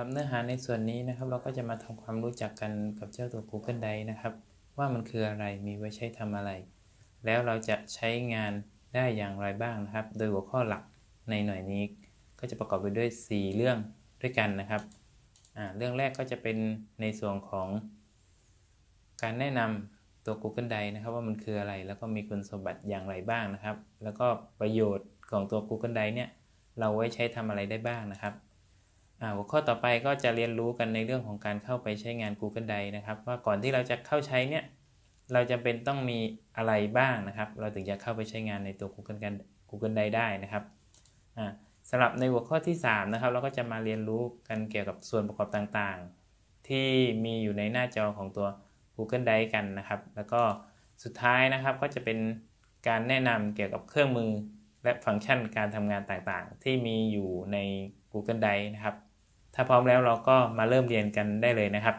รับเนื้อหาในส่วนนี้นะครับเราก็จะมาทำความรู้จักกันกับเจ้าตัว Google Drive นะครับ ว่ามันคืออะไรมีไว้ใช้ทำอะไร แล้วเราจะใช้งานได้อย่างไรบ้างนะครับ โดยหัวข้อหลักในหน่วยนี้ ก็จะประกอบไปด้วย 4 เรื่องด้วยกันนะครับเรื่องแรกก็จะเป็นในส่วนของ การแนะนำตัว Google Drive นะครับ ว่ามันคืออะไรแล้วก็มีคุณสมบัติอย่างไรบ้างนะครับ แล้วก็ประโยชน์ของตัว Google Drive เนี่ยเราไว้ใช้ทำอะไรได้บ้างนะครับ หัวข้อต่อไปก็จะเรียนรู้กันในเรื่องของการเข้าไปใช้งาน Google Drive นะครับ ว่าก่อนที่เราจะเข้าใช้เนี่ยเราจะเป็นต้องมีอะไรบ้างนะครับ เราถึงจะเข้าไปใช้งานในตัว Google กัน Google Drive ได้นะครับสำหรับในหัวข้อที่ 3 นะครับ เราก็จะมาเรียนรู้กันเกี่ยวกับส่วนประกอบต่างๆ ที่มีอยู่ในหน้าจอของตัว Google Drive กันนะครับ แล้วก็สุดท้ายนะครับก็จะเป็นการแนะนำเกี่ยวกับเครื่องมือและฟังก์ชันการทำงานต่างๆ ที่มีอยู่ใน Google Drive นะครับ ถ้าพร้อมแล้วเราก็มาเริ่มเรียนกันได้เลยนะครับ